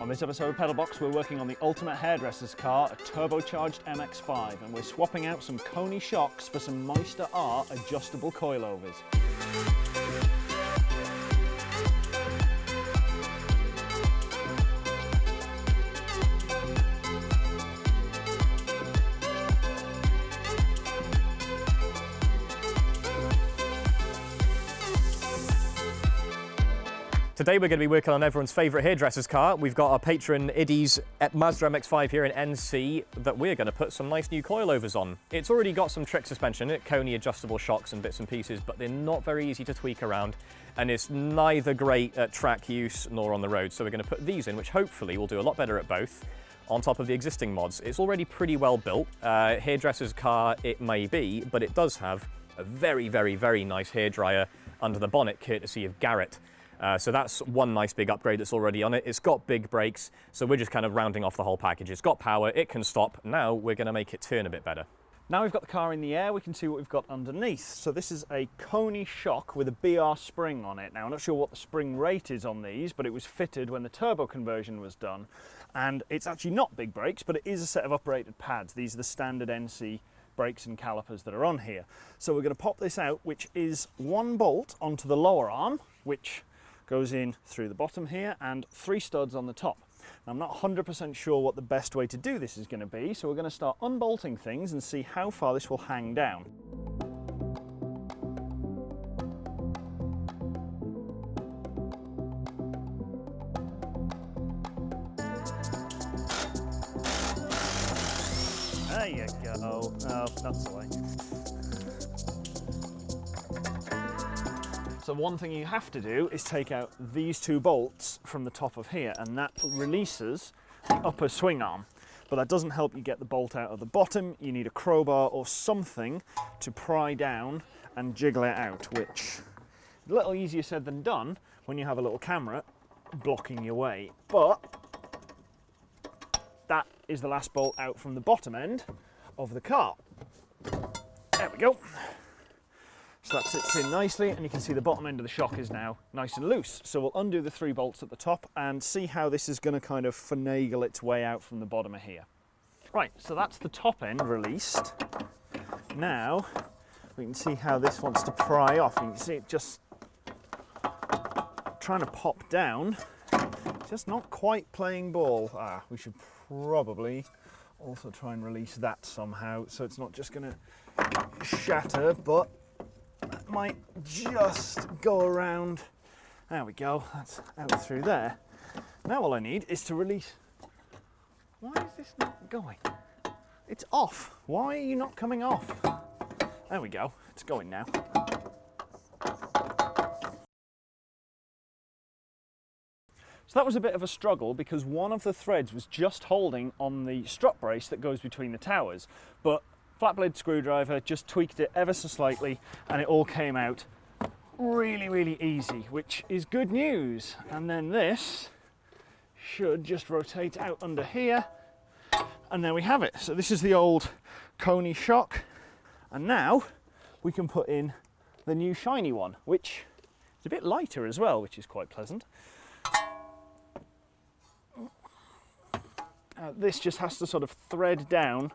On this episode of Pedalbox, we're working on the ultimate hairdresser's car, a turbocharged MX-5, and we're swapping out some Koni shocks for some Meister R adjustable coilovers. Today we're going to be working on everyone's favourite hairdresser's car. We've got our patron Iddy's Mazda MX-5 here in NC that we're going to put some nice new coilovers on. It's already got some trick suspension Koni adjustable shocks and bits and pieces, but they're not very easy to tweak around and it's neither great at track use nor on the road. So we're going to put these in, which hopefully will do a lot better at both on top of the existing mods. It's already pretty well built. Uh, hairdresser's car it may be, but it does have a very, very, very nice hairdryer under the bonnet courtesy of Garrett. Uh, so that's one nice big upgrade that's already on it. It's got big brakes, so we're just kind of rounding off the whole package. It's got power, it can stop. Now we're going to make it turn a bit better. Now we've got the car in the air, we can see what we've got underneath. So this is a Koni shock with a BBR spring on it. Now I'm not sure what the spring rate is on these, but it was fitted when the turbo conversion was done. And it's actually not big brakes, but it is a set of uprated pads. These are the standard NC brakes and calipers that are on here. So we're going to pop this out, which is one bolt onto the lower arm, which goes in through the bottom here and three studs on the top. Now, I'm not 100% sure what the best way to do this is going to be, so we're going to start unbolting things and see how far this will hang down. There you go. Oh, that's the way. So one thing you have to do is take out these two bolts from the top of here and that releases the upper swing arm. But that doesn't help you get the bolt out of the bottom. You need a crowbar or something to pry down and jiggle it out, which a little easier said than done when you have a little camera blocking your way. But that is the last bolt out from the bottom end of the car. There we go. So that sits in nicely and you can see the bottom end of the shock is now nice and loose. So we'll undo the three bolts at the top and see how this is going to kind of finagle its way out from the bottom of here. Right, so that's the top end released. Now we can see how this wants to pry off. You can see it just trying to pop down, just not quite playing ball. Ah, we should probably also try and release that somehow so it's not just going to shatter, but might just go around. There we go, that's out through there. Now all I need is to release. Why is this not going? It's off. Why are you not coming off? There we go, it's going now. So that was a bit of a struggle because one of the threads was just holding on the strut brace that goes between the towers, but flat blade screwdriver, just tweaked it ever so slightly and it all came out really, really easy, which is good news. And then this should just rotate out under here and there we have it. So this is the old Koni shock and now we can put in the new shiny one, which is a bit lighter as well, which is quite pleasant. Uh, this just has to sort of thread down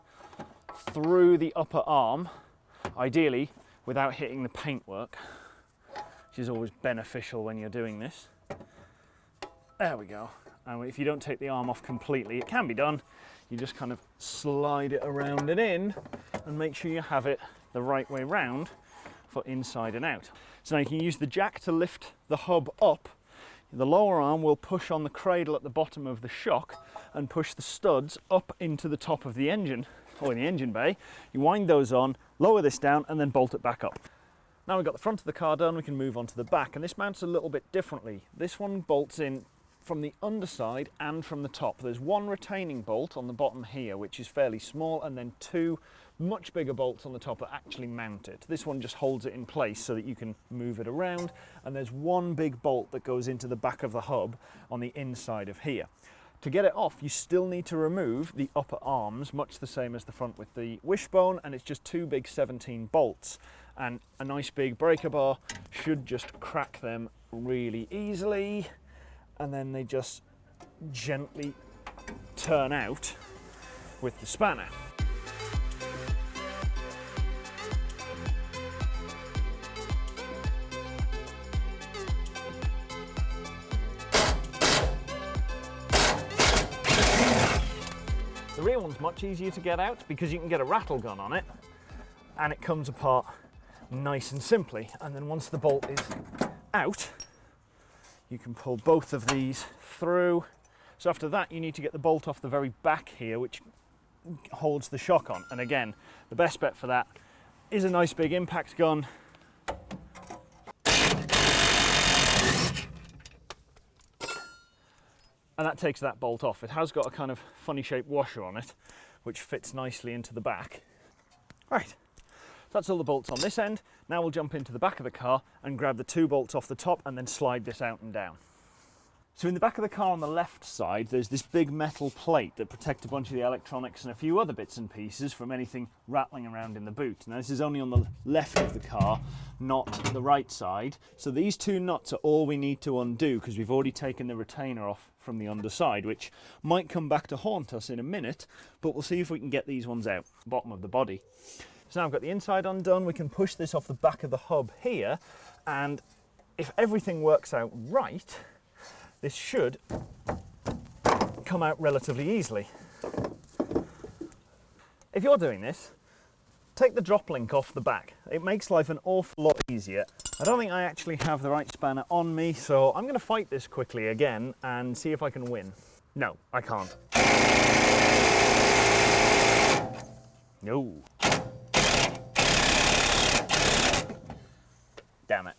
through the upper arm, ideally without hitting the paintwork, which is always beneficial when you're doing this. There we go. And if you don't take the arm off completely, it can be done. You just kind of slide it around and in and make sure you have it the right way round for inside and out. So now you can use the jack to lift the hub up. The lower arm will push on the cradle at the bottom of the shock and push the studs up into the top of the engine or in the engine bay. You wind those on, lower this down and then bolt it back up. Now we've got the front of the car done, we can move on to the back and this mounts a little bit differently. This one bolts in from the underside and from the top. There's one retaining bolt on the bottom here which is fairly small and then two much bigger bolts on the top that actually mount it. This one just holds it in place so that you can move it around and there's one big bolt that goes into the back of the hub on the inside of here. To get it off, you still need to remove the upper arms, much the same as the front with the wishbone, and it's just two big 17 bolts. And a nice big breaker bar should just crack them really easily. And then they just gently turn out with the spanner. Rear one's much easier to get out because you can get a rattle gun on it and it comes apart nice and simply. And then once the bolt is out, you can pull both of these through. So after that, you need to get the bolt off the very back here, which holds the shock on. And again, the best bet for that is a nice big impact gun. And that takes that bolt off. It has got a kind of funny shaped washer on it, which fits nicely into the back. Right, that's all the bolts on this end. Now we'll jump into the back of the car and grab the two bolts off the top and then slide this out and down. So in the back of the car on the left side, there's this big metal plate that protects a bunch of the electronics and a few other bits and pieces from anything rattling around in the boot. Now this is only on the left of the car, not the right side. So these two nuts are all we need to undo because we've already taken the retainer off from the underside, which might come back to haunt us in a minute, but we'll see if we can get these ones out, bottom of the body. So now I've got the inside undone, we can push this off the back of the hub here, and if everything works out right, this should come out relatively easily. If you're doing this, take the drop link off the back. It makes life an awful lot easier. I don't think I actually have the right spanner on me, so I'm going to fight this quickly again and see if I can win. No, I can't. No. Damn it.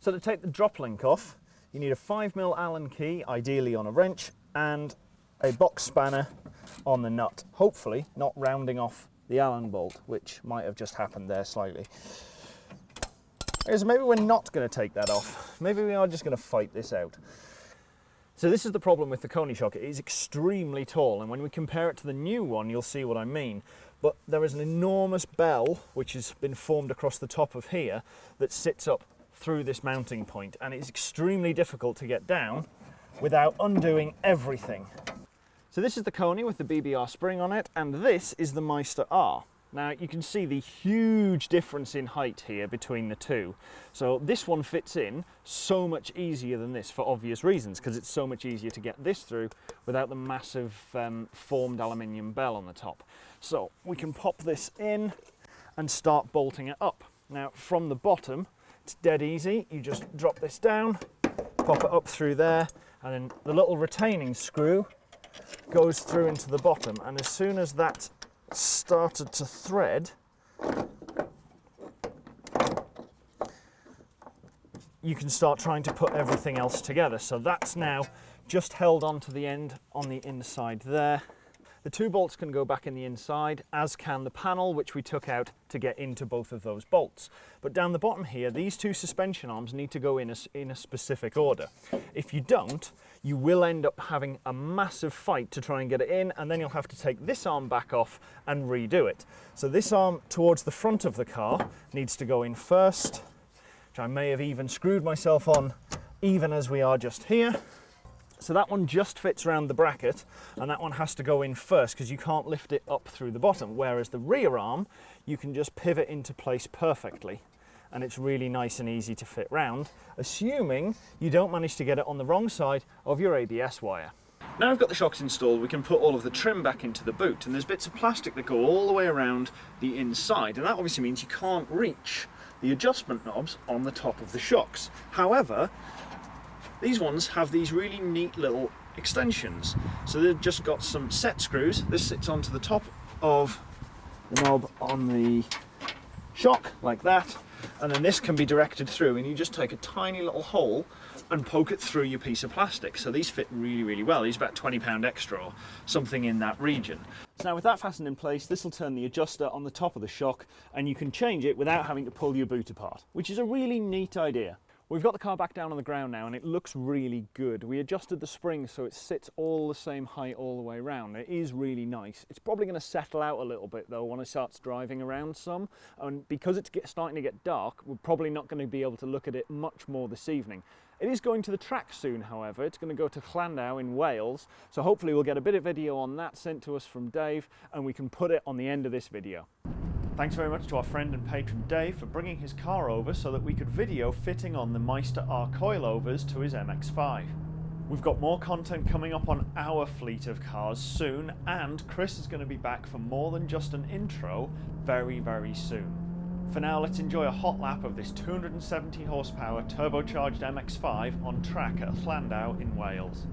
So to take the drop link off, you need a 5mm Allen key, ideally on a wrench, and a box spanner on the nut. Hopefully not rounding off the Allen bolt, which might have just happened there slightly. So maybe we're not going to take that off. Maybe we are just going to fight this out. So this is the problem with the Koni shock. It is extremely tall, and when we compare it to the new one, you'll see what I mean. But there is an enormous bell, which has been formed across the top of here, that sits up through this mounting point and it's extremely difficult to get down without undoing everything. So this is the Koni with the BBR spring on it and this is the Meister R. Now you can see the huge difference in height here between the two. So this one fits in so much easier than this for obvious reasons because it's so much easier to get this through without the massive um, formed aluminium bell on the top. So we can pop this in and start bolting it up. Now from the bottom it's dead easy. You just drop this down, pop it up through there, and then the little retaining screw goes through into the bottom. And as soon as that started to thread, you can start trying to put everything else together. So that's now just held onto the end on the inside there. The two bolts can go back in the inside, as can the panel, which we took out to get into both of those bolts. But down the bottom here, these two suspension arms need to go in a, in a specific order. If you don't, you will end up having a massive fight to try and get it in, and then you'll have to take this arm back off and redo it. So this arm towards the front of the car needs to go in first, which I may have even screwed myself on even as we are just here. So that one just fits around the bracket and that one has to go in first because you can't lift it up through the bottom. Whereas the rear arm, you can just pivot into place perfectly and it's really nice and easy to fit round, assuming you don't manage to get it on the wrong side of your ABS wire. Now I've got the shocks installed, we can put all of the trim back into the boot and there's bits of plastic that go all the way around the inside and that obviously means you can't reach the adjustment knobs on the top of the shocks. However, these ones have these really neat little extensions. So they've just got some set screws. This sits onto the top of the knob on the shock like that. And then this can be directed through and you just take a tiny little hole and poke it through your piece of plastic. So these fit really, really well. These about 20 pound extra or something in that region. So now with that fastened in place, this will turn the adjuster on the top of the shock and you can change it without having to pull your boot apart, which is a really neat idea. We've got the car back down on the ground now and it looks really good. We adjusted the spring so it sits all the same height all the way around. It is really nice. It's probably going to settle out a little bit though when it starts driving around some. And because it's starting to get dark, we're probably not going to be able to look at it much more this evening. It is going to the track soon, however. It's going to go to Llandow in Wales, so hopefully we'll get a bit of video on that sent to us from Dave and we can put it on the end of this video. Thanks very much to our friend and patron Dave for bringing his car over so that we could video fitting on the Meister R coilovers to his MX-5. We've got more content coming up on our fleet of cars soon and Chris is going to be back for more than just an intro very very soon. For now let's enjoy a hot lap of this 270 horsepower turbocharged MX-5 on track at Llandow in Wales.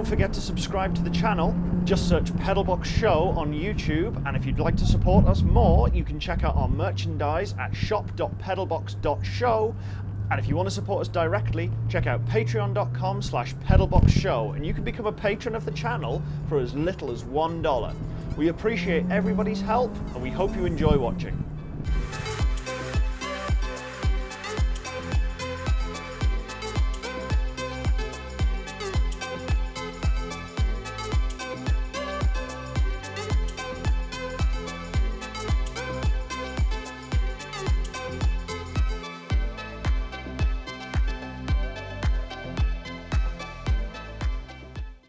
Don't forget to subscribe to the channel. Just search Pedalbox Show on YouTube. And if you'd like to support us more, you can check out our merchandise at shop.pedalbox.show. And if you want to support us directly, check out patreon.com slash pedalboxshow and you can become a patron of the channel for as little as $1. We appreciate everybody's help and we hope you enjoy watching.